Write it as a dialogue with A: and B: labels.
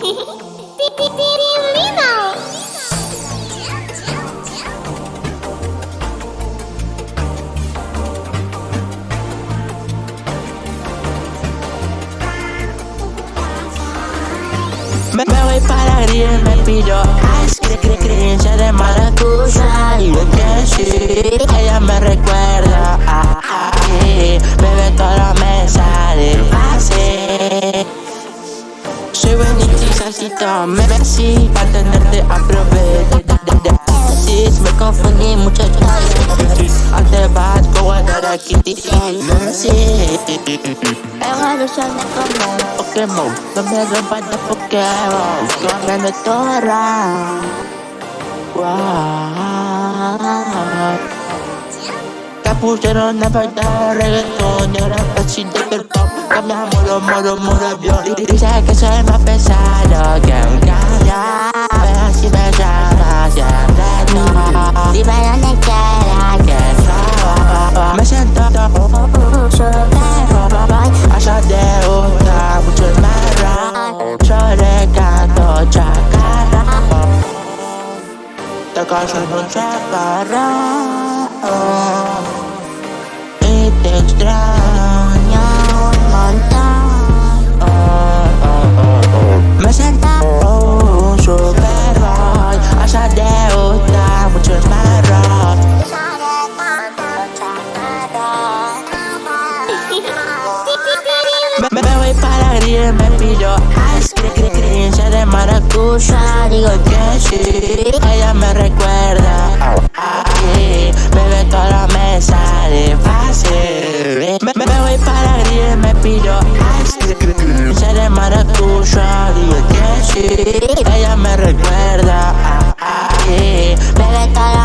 A: Me voy para gris, me pillo. Ice cream, cre, cre, de buenito y salsito, me besí Para tenerte a proveer Me confundí muchacho Antes vas con Guadara Kitty como Pokémon. No me rompas de Pokémon. Me todo round Wow Te pusieron a bailar reggaetón Y ahora pasito del pop Cambiamos moro, moro, avión Dice que soy más pesado que un cañón Pero si me llamas siempre no Dime dónde quieras que estaba Me siento Allá te gusta mucho marrón Yo le canto chacarra Te callo en un chaparrón Me, me voy para grill, me pillo ice cream, cringe de maracuya, digo que sí Ella me recuerda. A ti, bebé todo me sale fácil. Me, me voy para grill, me pillo ice cream, cringe de maracuya, digo que sí Ella me recuerda. A ti, bebé todo